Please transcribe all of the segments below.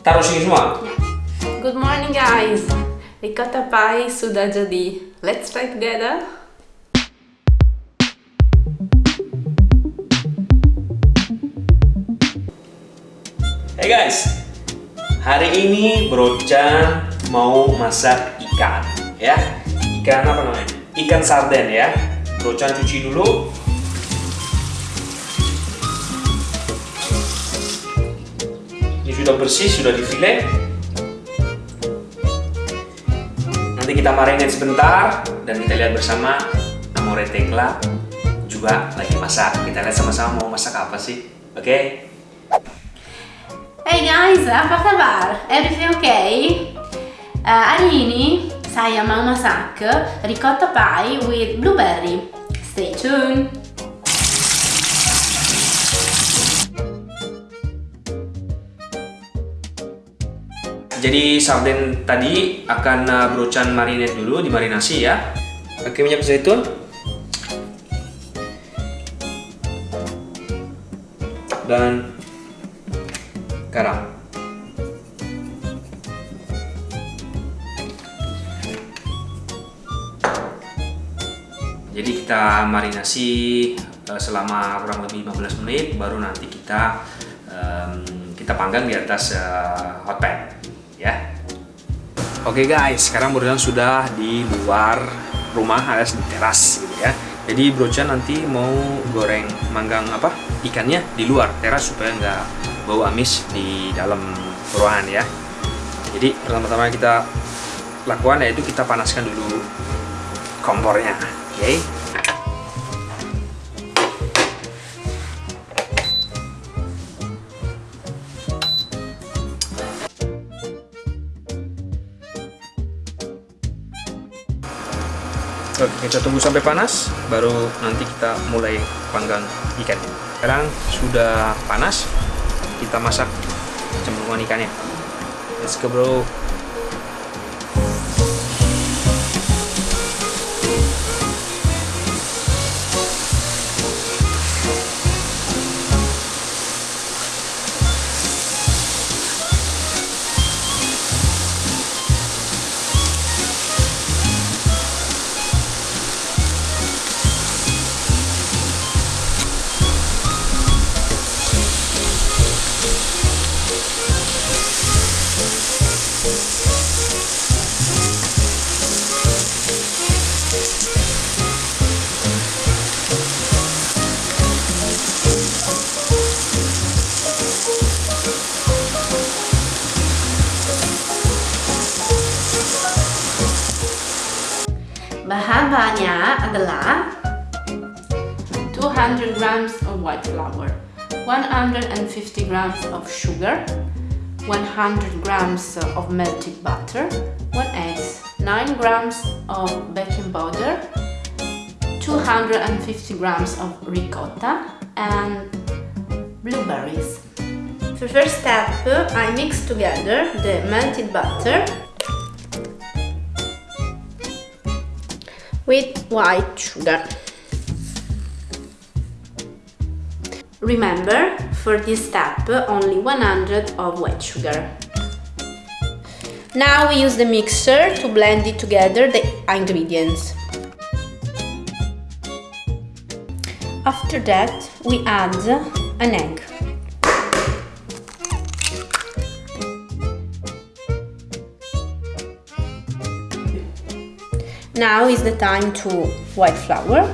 taruh sini semua. Good morning guys. Ricotta pie sudah jadi. Let's try together. Hey guys, hari ini Bro-chan mau masak ikan, ya. Ikan apa namanya? Ikan sarden ya. Bro-chan cuci dulu. Sudah bersih, sudah difile. Nanti kita marinate sebentar dan kita lihat bersama Amore Tekla juga lagi masak. Kita lihat sama-sama mau masak apa sih. Oke? Hey guys, apa kabar? Everything okay? Uh, hari ini saya mau masak ricotta pie with blueberry. Stay tuned. Jadi sarden tadi akan uh, Bro-chan marinate dulu, dimarinasi ya. Pakai minyak zaitun. Dan garam. Jadi kita marinasi uh, selama kurang lebih 15 menit baru nanti kita um, kita panggang di atas uh, hot pan. Oke guys, sekarang Bro sudah di luar rumah alias di teras gitu ya. Jadi Bro nanti mau goreng manggang apa ikannya di luar teras supaya nggak bau amis di dalam ruangan ya. Jadi pertama-tama kita lakukan yaitu kita panaskan dulu kompornya, oke? Okay? Oke, kita tunggu sampai panas, baru nanti kita mulai panggang ikan. Sekarang sudah panas, kita masak cemplungan ikannya. Let's go bro. Grams of white flour, 150 grams of sugar, 100 grams of melted butter, 1 egg, 9 grams of baking powder, 250 grams of ricotta and blueberries. For first step, I mix together the melted butter with white sugar. Remember, for this step, only 100 of white sugar. Now we use the mixer to blend it together the ingredients. After that, we add an egg. Now is the time to white flour.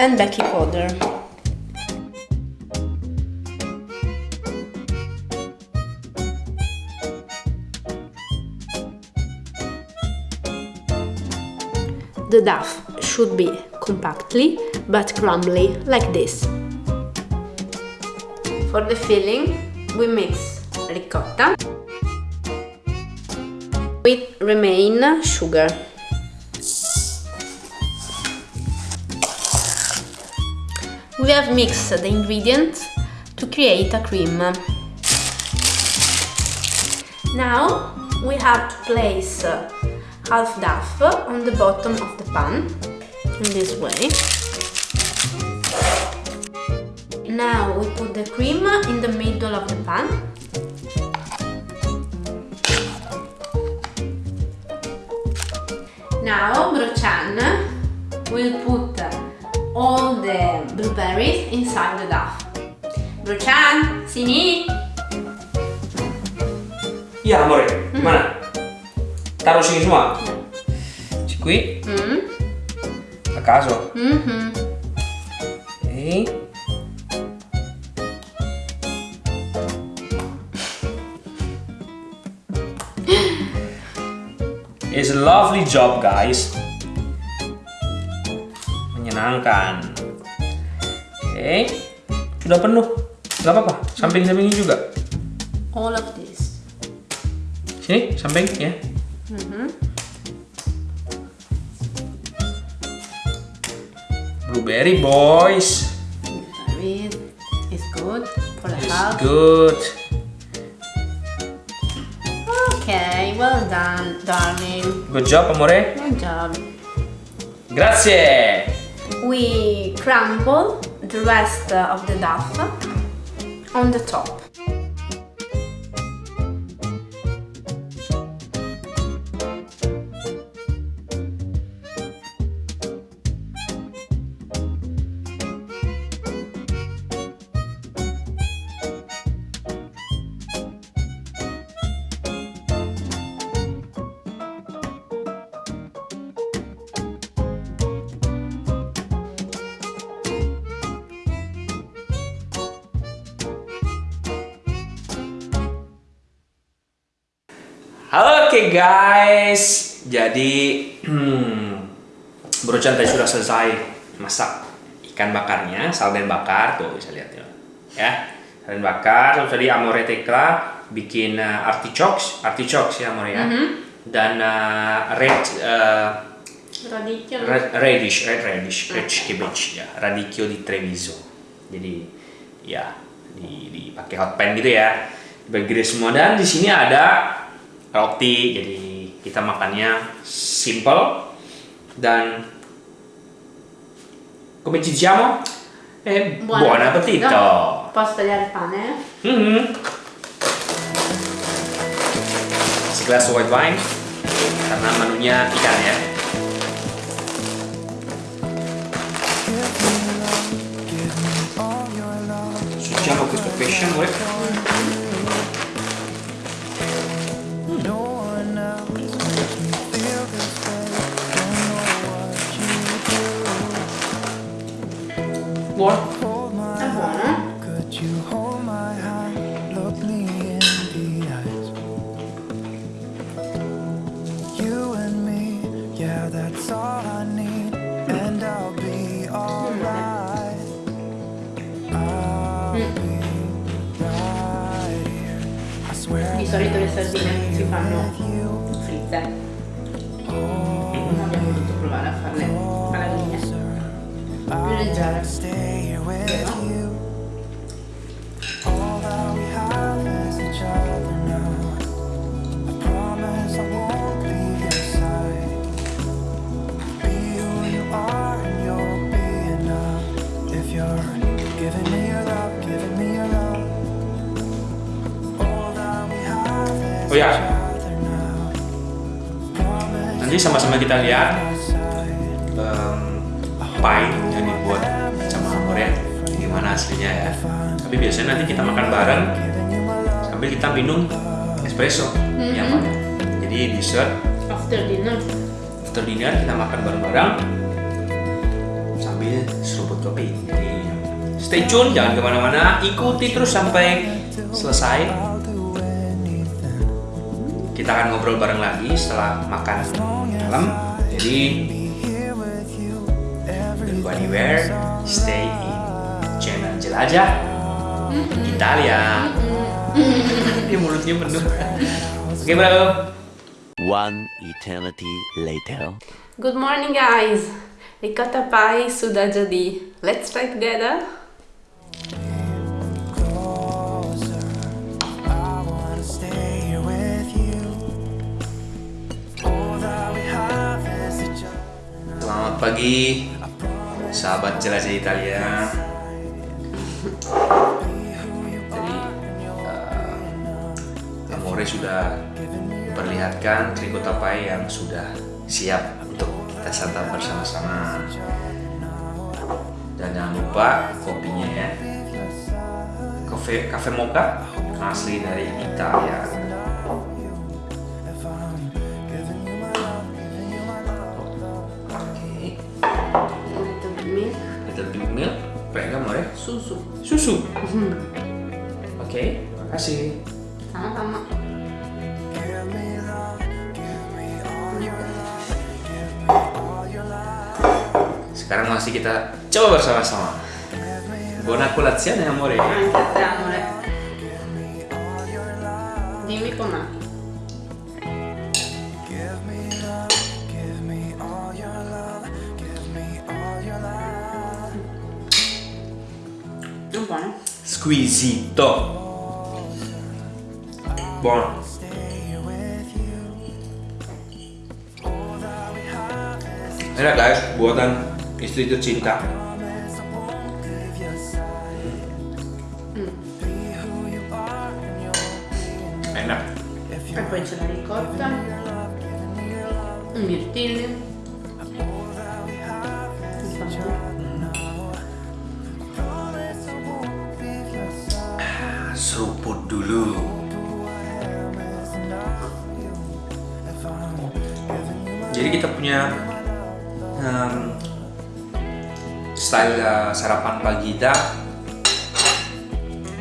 And baking powder. The dough should be compactly but crumbly like this. For the filling, we mix ricotta with remain sugar. We have mixed the ingredients to create a cream. Now we have to place uh, half duff on the bottom of the pan in this way. Now we put the cream in the middle of the pan. Now Brochan will put all the blueberries inside the duff. Brochan, sini. Iya, amore. Gimana? Taruh sini semua. Cikui, Mm. a caso. Mhm. Okay. It's a lovely job, guys. Menyenangkan. Oke, sudah penuh. Gak apa-apa, samping-sampingnya juga. All of this. Sini, samping ya. Blueberry boys. Is good for the It's health. good. Okay, well done, darling. Good job, amore. Good job. Grazie. We crumble the rest of the duff on the top. Oke guys, jadi hmm, Brochan tadi sudah selesai masak ikan bakarnya, sarden bakar tuh bisa lihat ya. Ya, sarden bakar. Terus tadi Amore Tekla bikin uh, artichokes, artichokes ya Amore ya. Dan uh, red uh, Radicchio. Red, radish, red radish, red cabbage ya, radicchio di Treviso. Jadi ya di dipakai hot pan gitu ya, dibagi semua dan di sini ada roti. Jadi kita makannya simple dan come ci diciamo? Eh, buon, appetito. Posso tagliare il pane? Mhm. Segelas white wine karena menunya ikan ya. Assaggiamo questo pesce, amore. You and me, yeah, that's all I need, and I'll be alright. I'll be right here. I swear Di solito le sardine si fanno fritte. Non abbiamo voluto provare a farle alla griglia. Più leggere. Kita lihat em, pie yang dibuat sama Amor ya. Gimana hasilnya ya. Tapi biasanya nanti kita makan bareng sambil kita minum espresso ya Pak. Jadi dessert After dinner. after dinner kita makan bareng-bareng sambil seruput kopi. Jadi stay tune, jangan ke mana-mana, ikuti terus sampai selesai. Kita akan ngobrol bareng lagi setelah makan malam. Jadi don't go anywhere, stay in channel jelajah Italia. Dia mulutnya penuh. Oke bro. One eternity later. Good morning guys! Ricotta pie sudah jadi. Let's try together. Pagi, sahabat jelajah Italia. Jadi eh, Amore sudah memperlihatkan trikota pie yang sudah siap untuk kita santap bersama-sama. Dan jangan lupa kopinya ya. Cafe Cafe Mocha asli dari Italia. Amore. Susu. Susu. Oke, makasih. Sama-sama. Sekarang masih kita coba bersama-sama. Buona colazione, amore. Anche a te, amore. Dimmi com'è. Squisito. Buono. Enak guys, buatan istri tercinta. Enak. E poi c'è la ricotta. I mirtilli. Dulu. Jadi kita punya em, style uh, sarapan pagi kita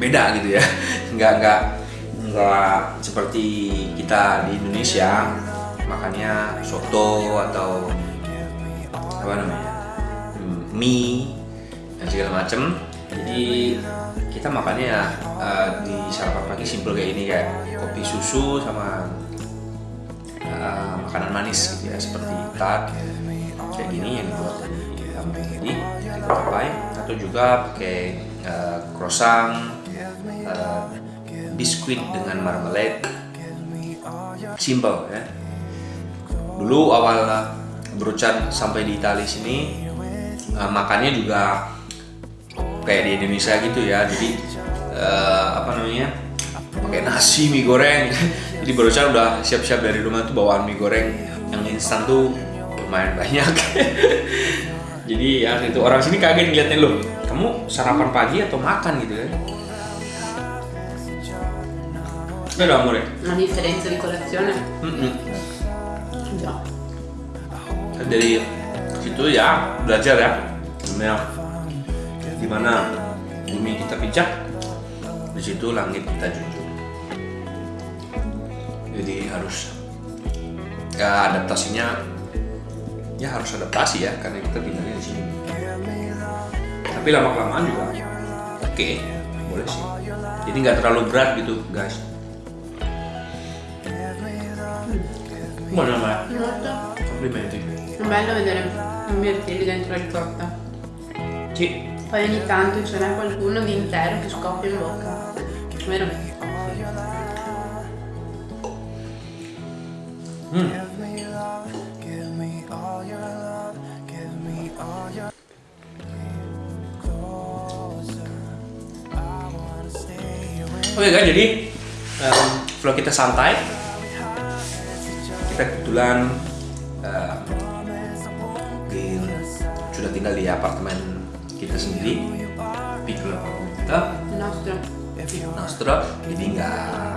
beda gitu ya. Nggak nggak nggak seperti kita di Indonesia makannya soto atau apa namanya hmm, mie dan segala macem jadi kita makannya eh, di sarapan pagi simple kayak ini kayak kopi susu sama eh, makanan manis gitu ya seperti tart kayak gini yang dibuat dari kamu tadi dari papai atau juga pakai eh, croissant eh, biskuit dengan marmalade. Simple ya. Dulu awal berucan sampai di Italia sini eh, makannya juga kayak di Indonesia gitu ya. Jadi eh, apa namanya pakai nasi mie goreng jadi berucan udah siap-siap dari rumah tuh bawaan mie goreng yang instan tuh lumayan banyak jadi ya itu orang sini kaget ngeliatnya lo kamu sarapan pagi atau makan gitu kan Vero amore? Una differenza di colazione? Mm-mm. Già. dari situ ya belajar ya gimana gimana bumi kita pijak di situ langit kita junjung. Jadi harus ya adaptasinya ya harus adaptasi ya karena kita tinggalnya di sini. Tapi lama kelamaan juga oke boleh sih. Jadi nggak terlalu berat gitu guys. Buona ma, complimenti. Bello vedere i mirtilli dentro la ricotta. Sì, Poi ogni tanto ce n'è qualcuno di intero che scoppia in bocca. Oke kan jadi em, vlog kita santai. Kita kebetulan di, sudah tinggal di apartemen kita sendiri, piccolo apartemen kita. Nostro jadi nggak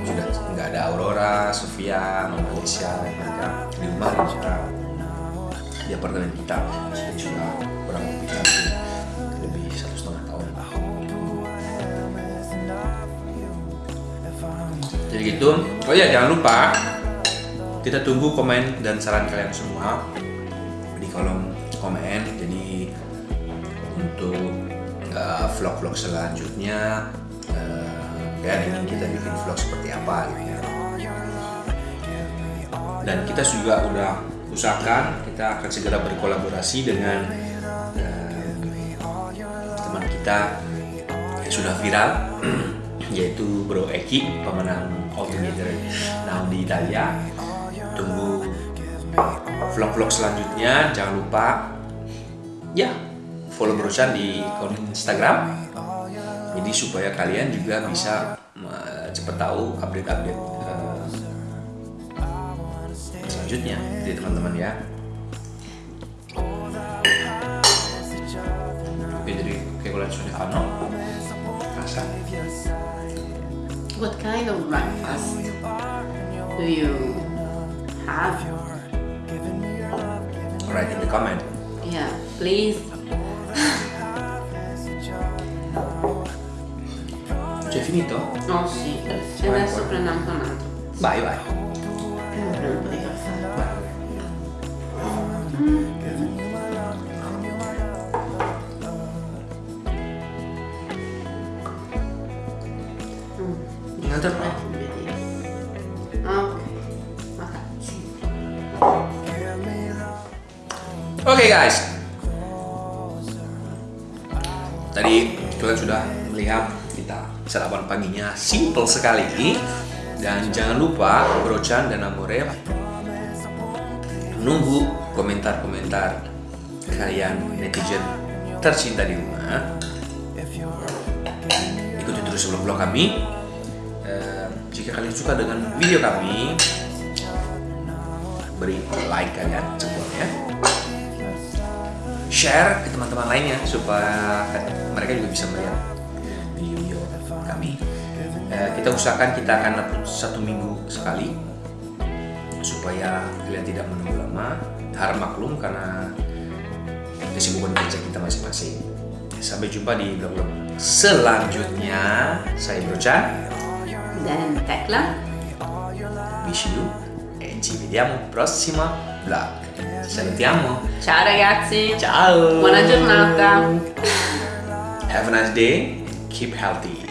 sudah nggak ada Aurora, Sofia, Mama Alicia mereka di rumah. Juga di apartemen kita. Dan sudah kurang lebih lebih satu setengah tahun. Jadi gitu. Oh ya jangan lupa kita tunggu komen dan saran kalian semua di kolom komen. Jadi untuk uh, vlog-vlog selanjutnya ingin kita bikin vlog seperti apa gitu ya. Dan kita juga udah usahakan kita akan segera berkolaborasi dengan uh, teman kita yang sudah viral yaitu Bro Eki pemenang Together Now di Italia. Tunggu vlog-vlog selanjutnya. Jangan lupa ya follow Bro Chan di akun Instagram Jadi supaya kalian juga bisa cepat tahu update-update eh, selanjutnya, jadi teman-teman ya. Oke, jadi kayak kalian sudah kano, rasa. What kind of breakfast do you have? Write in the comment. Yeah, please. Finito? Oh sì, e adesso prendiamo un altro. Vai, vai. Prendo un po' di caffè. Un altro no. Ok. Ok. Oke guys. Paginya simple sekali dan jangan lupa Brochan dan Amore nunggu komentar-komentar kalian netizen tercinta di rumah. Ikuti terus vlog-vlog kami. Jika kalian suka dengan video kami, beri like kalian ya share ke teman-teman lainnya supaya mereka juga bisa melihat. Eh, kita usahakan kita akan upload satu minggu sekali supaya kalian tidak menunggu lama. Harap maklum karena kesibukan kerja kita masing-masing. Sampai jumpa di vlog-vlog selanjutnya. Saya Brocan. Dan Tecla. Wish you e ci vediamo prossima vlog. Salutiamo. Ciao ragazzi. Ciao. Buona giornata. Have a nice day. Keep healthy.